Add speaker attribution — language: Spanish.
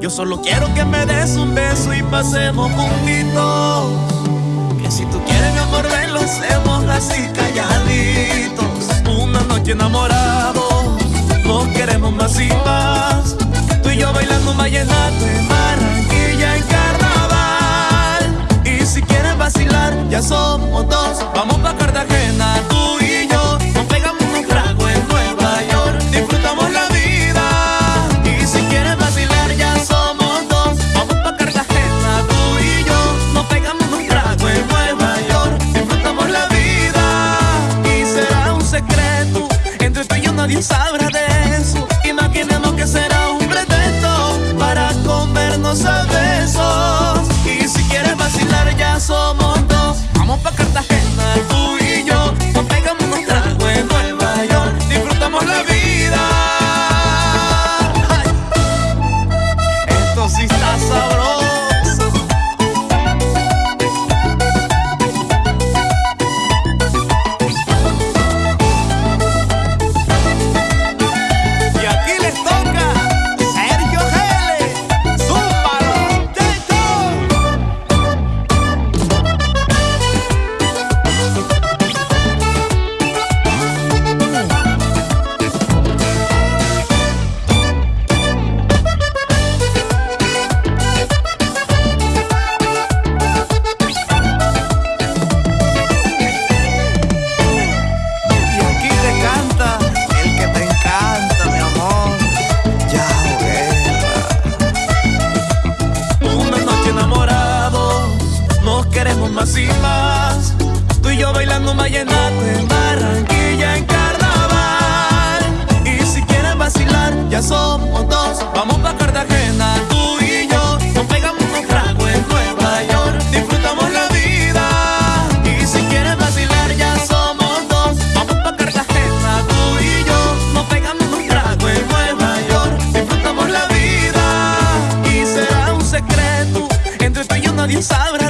Speaker 1: Yo solo quiero que me des un beso y pasemos juntitos. Que si tú quieres mi amor, ven, lo hacemos así calladitos. Una noche enamorados, nos queremos más y más. Tú y yo bailando vallenato en Barranquilla en carnaval. Y si quieres vacilar, ya somos dos. Vamos Sun. más y más. Tú y yo bailando vallenato en Barranquilla en carnaval. Y si quieres vacilar, ya somos dos. Vamos pa Cartagena, tú y yo. Nos pegamos un trago en Nueva York. Disfrutamos la vida. Y si quieres vacilar, ya somos dos. Vamos pa Cartagena, tú y yo. Nos pegamos un trago en Nueva York. Disfrutamos la vida. Y será un secreto entre tú y yo nadie sabrá.